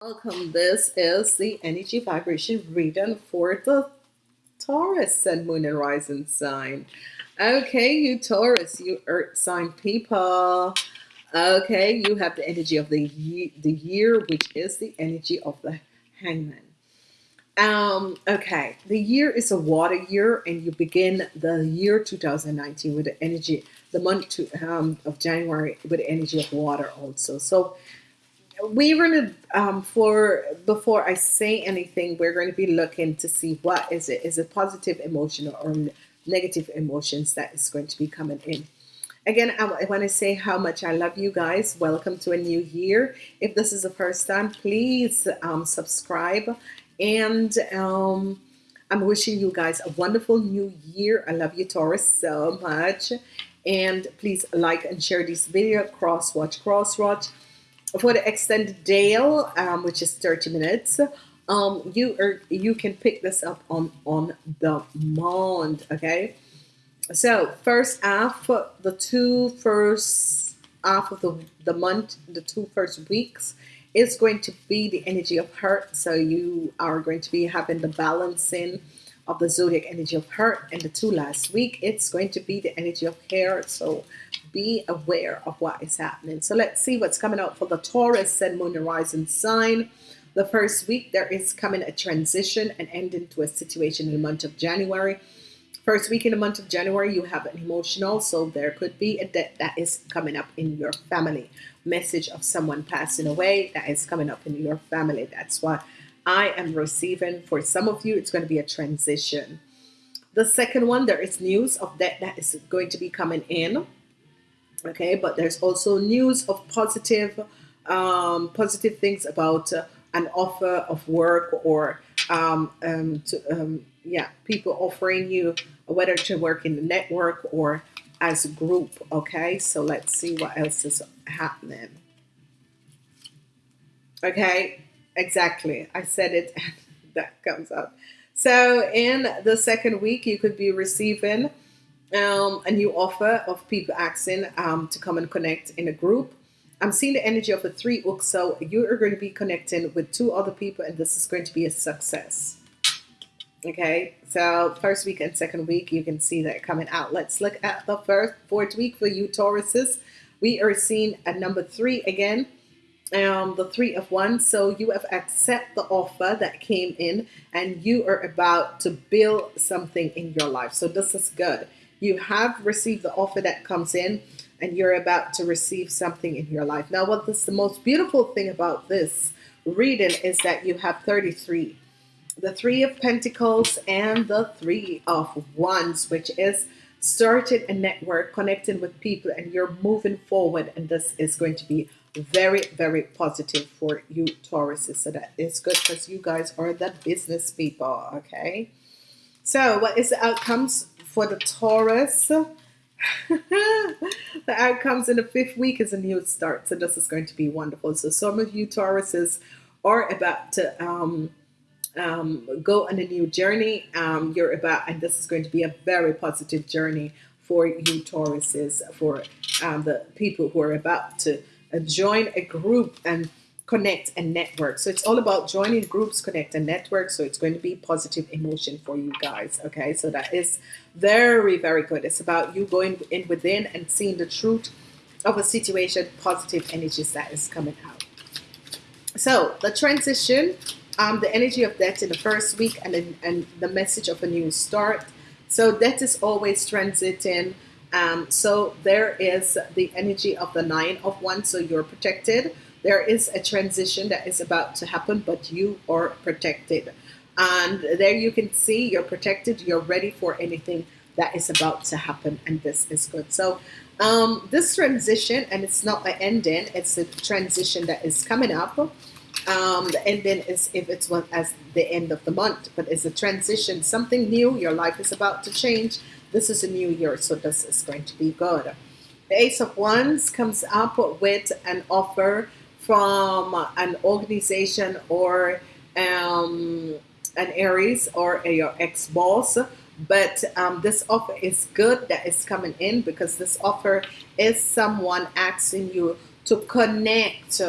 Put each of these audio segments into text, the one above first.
Welcome. This is the energy vibration reading for the Taurus Sun, Moon, and Rising sign. Okay, you Taurus, you Earth sign people. Okay, you have the energy of the year, the year, which is the energy of the Hangman. Um, okay, the year is a water year, and you begin the year 2019 with the energy, the month to, um, of January with the energy of water also. So we're to um, for before I say anything, we're going to be looking to see what is it is it positive emotion or negative emotions that is going to be coming in. Again, I, I want to say how much I love you guys. Welcome to a new year. If this is the first time, please um, subscribe and um, I'm wishing you guys a wonderful new year. I love you, Taurus, so much. And please like and share this video. Cross watch, cross watch for the extended day, um, which is 30 minutes, um, you are you can pick this up on on the month. Okay, so first half, the two first half of the the month, the two first weeks is going to be the energy of hurt. So you are going to be having the balancing of the zodiac energy of hurt and the two last week it's going to be the energy of air. So be aware of what is happening. So let's see what's coming out for the Taurus Sun Moon Rising sign. The first week there is coming a transition and ending to a situation in the month of January. First week in the month of January you have an emotional so there could be a debt that is coming up in your family. Message of someone passing away that is coming up in your family. That's why I am receiving. For some of you, it's going to be a transition. The second one, there is news of that that is going to be coming in. Okay, but there's also news of positive, um, positive things about uh, an offer of work or um, um, to, um, yeah, people offering you whether to work in the network or as a group. Okay, so let's see what else is happening. Okay, Exactly. I said it and that comes up. So in the second week, you could be receiving um, a new offer of people asking um, to come and connect in a group. I'm seeing the energy of the three hooks. So you are going to be connecting with two other people and this is going to be a success. Okay, so first week and second week, you can see that coming out. Let's look at the first fourth week for you Tauruses. We are seeing a number three again um, the three of wands. So you have accept the offer that came in and you are about to build something in your life. So this is good. You have received the offer that comes in and you're about to receive something in your life. Now, what is the most beautiful thing about this reading is that you have 33. The three of pentacles and the three of wands, which is started a network connecting with people and you're moving forward and this is going to be very very positive for you Tauruses so that is good because you guys are the business people okay? So what is the outcomes for the Taurus? The outcomes in the fifth week is a new start so this is going to be wonderful. So some of you Tauruses are about to um, um, go on a new journey. Um, you're about and this is going to be a very positive journey for you Tauruses for um, the people who are about to uh, join a group and connect and network. So it's all about joining groups connect and network. So it's going to be positive emotion for you guys okay? So that is very very good. It's about you going in within and seeing the truth of a situation positive energies that is coming out. So the transition um, the energy of death in the first week and, and the message of a new start. So death is always transiting um, so there is the energy of the nine of wands. So you're protected. There is a transition that is about to happen, but you are protected. And there you can see you're protected. You're ready for anything that is about to happen. And this is good. So um, this transition, and it's not the ending, it's a transition that is coming up. Um, the ending is if it's what as the end of the month, but it's a transition, something new. Your life is about to change this is a new year, so this is going to be good. The Ace of Wands comes up with an offer from an organization or um, an Aries or a, your ex-boss but um, this offer is good that is coming in because this offer is someone asking you to connect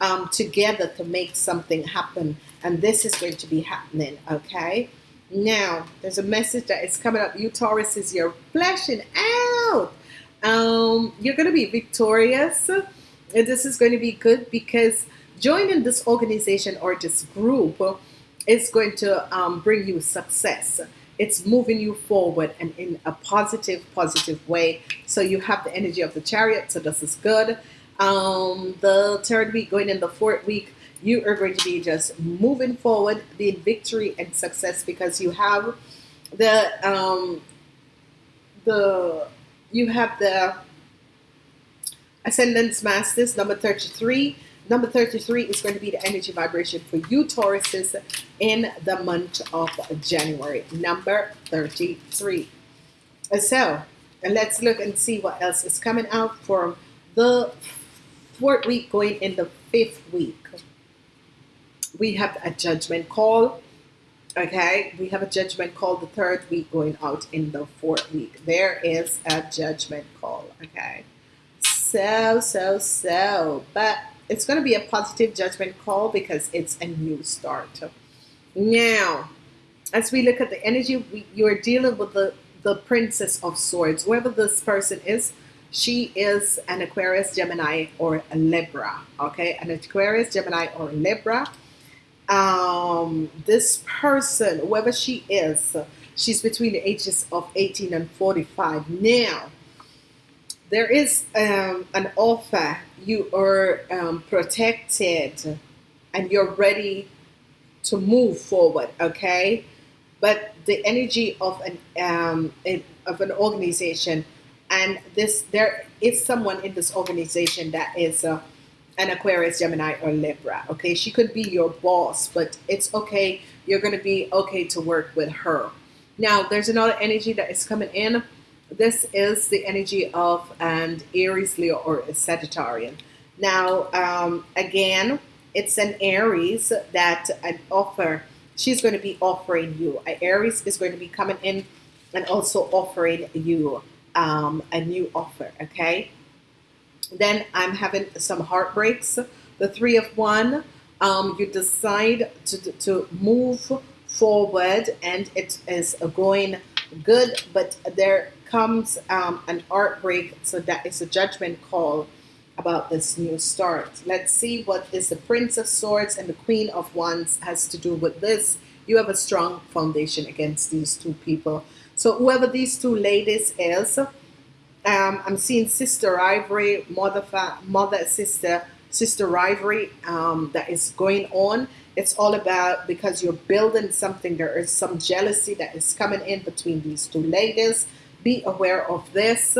um, together to make something happen. And this is going to be happening, okay? Now, there's a message that is coming up. You Taurus is you're flashing out. Um, you're going to be victorious. And this is going to be good because joining this organization or this group is going to um, bring you success. It's moving you forward and in a positive, positive way. So you have the energy of the chariot. So this is good. Um, the third week going in the fourth week, you are going to be just moving forward, being victory and success because you have the um, the you have the ascended masters number 33 number 33 is going to be the energy vibration for you tauruses in the month of january number 33 so and let's look and see what else is coming out for the fourth week going in the fifth week we have a judgment call okay? We have a judgment call the third week going out in the fourth week. There is a judgment call okay? So so so but it's going to be a positive judgment call because it's a new start. Now as we look at the energy we, you're dealing with the the princess of swords. Whoever this person is she is an aquarius gemini or a libra okay? An aquarius gemini or libra um, this person, whoever she is, she's between the ages of 18 and 45. Now, there is um, an offer. You are um, protected and you're ready to move forward, okay? But the energy of an um, of an organization, and this there is someone in this organization that is uh, an Aquarius, Gemini, or Libra. Okay, she could be your boss, but it's okay. You're going to be okay to work with her. Now, there's another energy that is coming in. This is the energy of an Aries, Leo, or a Sagittarian. Now, um, again, it's an Aries that an offer. She's going to be offering you. An Aries is going to be coming in and also offering you um, a new offer. Okay. Then I'm having some heartbreaks. The three of wands, um, you decide to, to move forward and it is going good, but there comes um, an heartbreak. So that is a judgment call about this new start. Let's see what is the Prince of Swords and the Queen of Wands has to do with this. You have a strong foundation against these two people. So whoever these two ladies is, um, I'm seeing sister rivalry, mother, mother, sister, sister rivalry um, that is going on. It's all about because you're building something. There is some jealousy that is coming in between these two ladies. Be aware of this.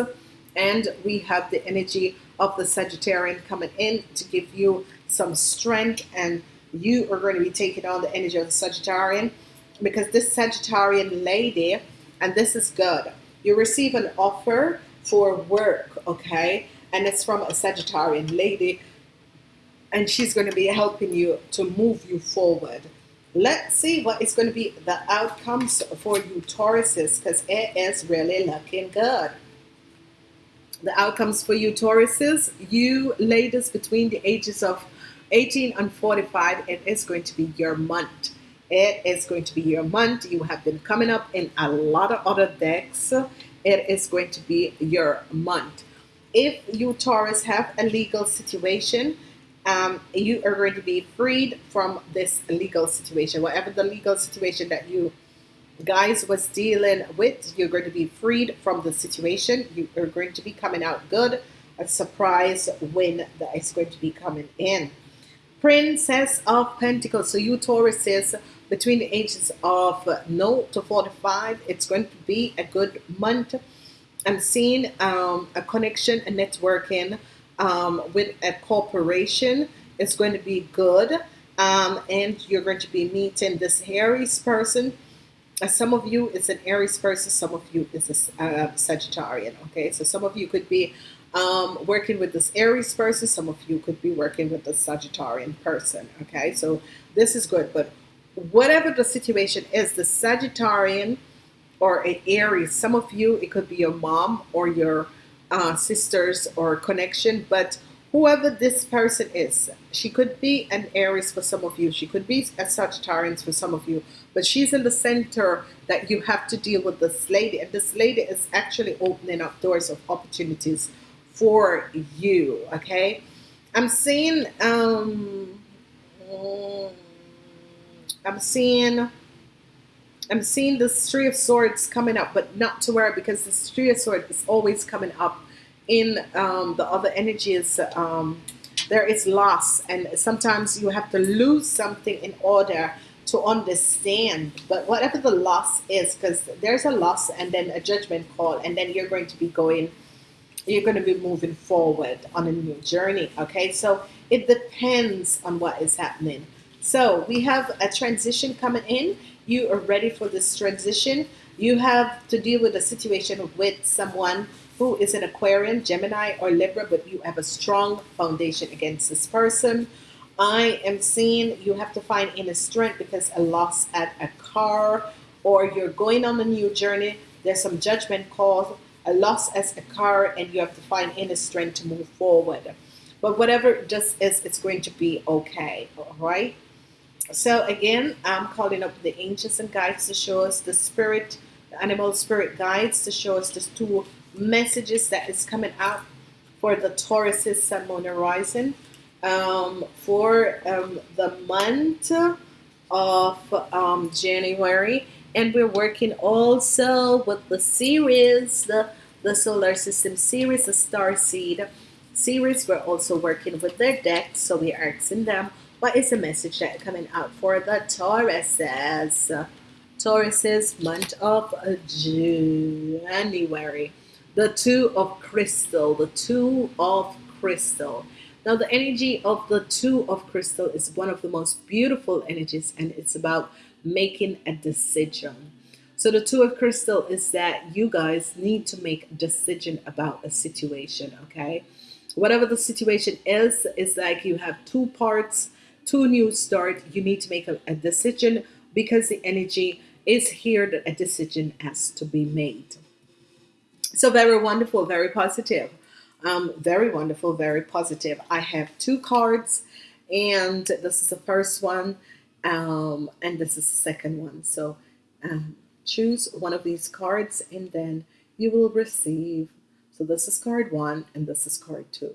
And we have the energy of the Sagittarian coming in to give you some strength. And you are going to be taking on the energy of the Sagittarian because this Sagittarian lady, and this is good. You receive an offer for work, okay? And it's from a Sagittarian lady, and she's going to be helping you to move you forward. Let's see what is going to be the outcomes for you Tauruses, because it is really looking good. The outcomes for you Tauruses, you ladies between the ages of 18 and 45, it is going to be your month. It is going to be your month. You have been coming up in a lot of other decks it is going to be your month. If you Taurus have a legal situation, um, you are going to be freed from this legal situation. Whatever the legal situation that you guys was dealing with, you're going to be freed from the situation. You are going to be coming out good. A surprise win that is going to be coming in. Princess of Pentacles. So you Tauruses between the ages of no to 45 it's going to be a good month. I'm seeing um, a connection a networking um, with a corporation. It's going to be good um, and you're going to be meeting this Aries person. Uh, some of you is an Aries person some of you is a uh, Sagittarian okay? So some of you could be um, working with this Aries person some of you could be working with the Sagittarian person okay? So this is good but whatever the situation is, the Sagittarian or an Aries, some of you, it could be your mom or your uh, sisters or connection, but whoever this person is, she could be an Aries for some of you, she could be a Sagittarius for some of you, but she's in the center that you have to deal with this lady, and this lady is actually opening up doors of opportunities for you. Okay, I'm seeing, um, I'm seeing. I'm seeing the three of swords coming up, but not to worry because the three of swords is always coming up in um, the other energies um, there is loss and sometimes you have to lose something in order to understand but whatever the loss is because there's a loss and then a judgment call and then you're going to be going you're going to be moving forward on a new journey okay so it depends on what is happening so we have a transition coming in you are ready for this transition you have to deal with a situation with someone who is an Aquarian, Gemini, or Libra, but you have a strong foundation against this person. I am seeing you have to find inner strength because a loss at a car or you're going on a new journey. There's some judgment called a loss as a car and you have to find inner strength to move forward. But whatever it just is, it's going to be okay. All right. So again, I'm calling up the angels and guides to show us the spirit, the animal spirit guides to show us the two messages that is coming out for the Taurus's Sun, Moon, Horizon um, for um, the month of um, January. And we're working also with the series, the, the Solar System series, the Star Seed series. We're also working with their deck, so we're asking them what is the message that coming out for the Tauruses. Taurus's month of January. The two of crystal the two of crystal. Now the energy of the two of crystal is one of the most beautiful energies and it's about making a decision. So the two of crystal is that you guys need to make a decision about a situation okay? Whatever the situation is it's like you have two parts two new start you need to make a, a decision because the energy is here that a decision has to be made so very wonderful, very positive. Um, very wonderful, very positive. I have two cards, and this is the first one, um, and this is the second one. So um, choose one of these cards, and then you will receive. So this is card one, and this is card two.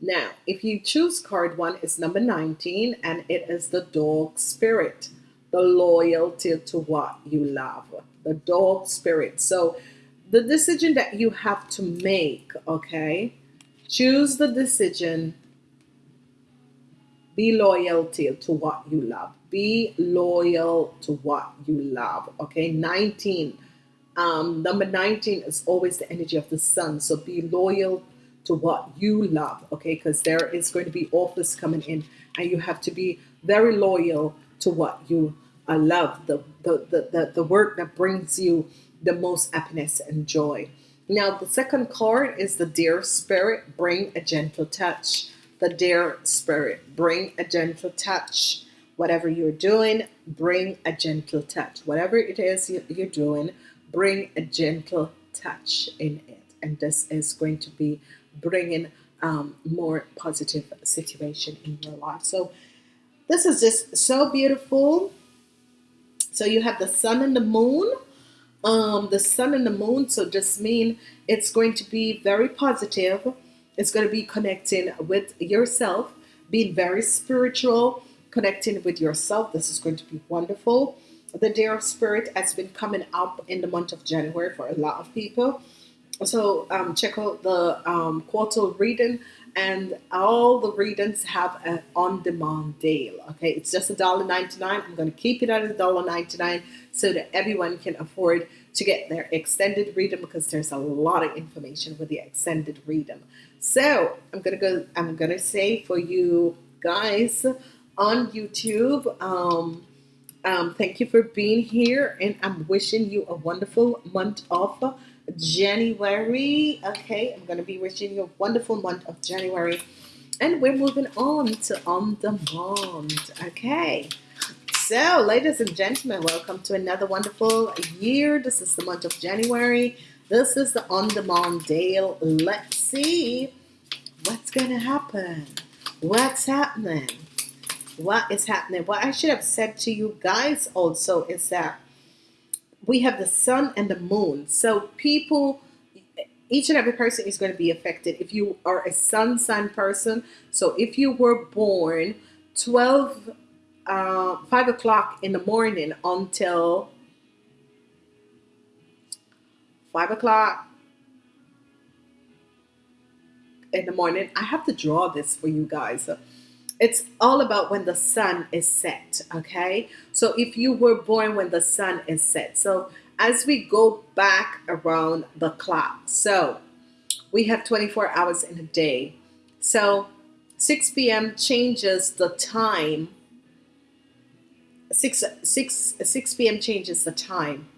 Now, if you choose card one, it's number 19, and it is the dog spirit, the loyalty to what you love, the dog spirit. So the decision that you have to make, okay? Choose the decision. Be loyal to, to what you love. Be loyal to what you love, okay? 19. Um, number 19 is always the energy of the sun. So be loyal to what you love, okay? Because there is going to be offers coming in and you have to be very loyal to what you uh, love, the, the, the, the, the work that brings you the most happiness and joy. Now, the second card is the Deer Spirit, bring a gentle touch. The Deer Spirit, bring a gentle touch. Whatever you're doing, bring a gentle touch. Whatever it is you're doing, bring a gentle touch in it. And this is going to be bringing um, more positive situation in your life. So this is just so beautiful. So you have the sun and the moon um, the sun and the moon. So just mean it's going to be very positive. It's going to be connecting with yourself, being very spiritual, connecting with yourself. This is going to be wonderful. The Day of Spirit has been coming up in the month of January for a lot of people. So um, check out the um, quartal reading and all the readings have an on-demand deal okay? It's just a dollar 99 I'm to keep it at a dollar 99 so that everyone can afford to get their extended reading because there's a lot of information with the extended reading. So I'm gonna go I'm gonna say for you guys on YouTube um, um, thank you for being here and I'm wishing you a wonderful month of January. Okay, I'm going to be wishing you a wonderful month of January. And we're moving on to On Demand. Okay. So, ladies and gentlemen, welcome to another wonderful year. This is the month of January. This is the On Demand Deal. Let's see What's going to happen? What's happening? What is happening? What I should have said to you guys also is that we have the sun and the moon. So people, each and every person is going to be affected. If you are a sun sign person, so if you were born 12, uh, 5 o'clock in the morning until 5 o'clock in the morning, I have to draw this for you guys. It's all about when the sun is set, okay? So if you were born when the sun is set. So as we go back around the clock, so we have 24 hours in a day. So 6 p.m. changes the time. 6, 6, 6 p.m. changes the time.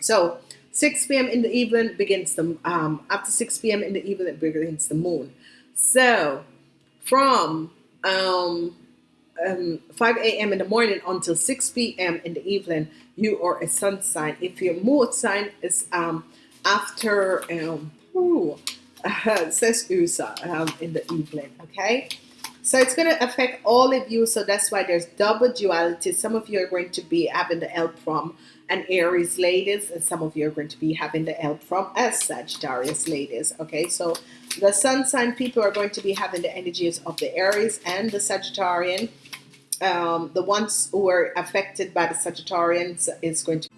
So 6 p.m. in the evening begins the, um, after 6 p.m. in the evening begins the moon. So from um, um, 5 a.m. in the morning until 6 p.m. in the evening, you are a sun sign. If your moon sign is um, after, um, ooh, uh, says USA um, in the evening, okay? So it's going to affect all of you. So that's why there's double duality. Some of you are going to be having the help from an Aries ladies, and some of you are going to be having the help from as Sagittarius ladies. Okay, so the sun sign people are going to be having the energies of the Aries and the Sagittarian. Um, the ones who are affected by the Sagittarians is going to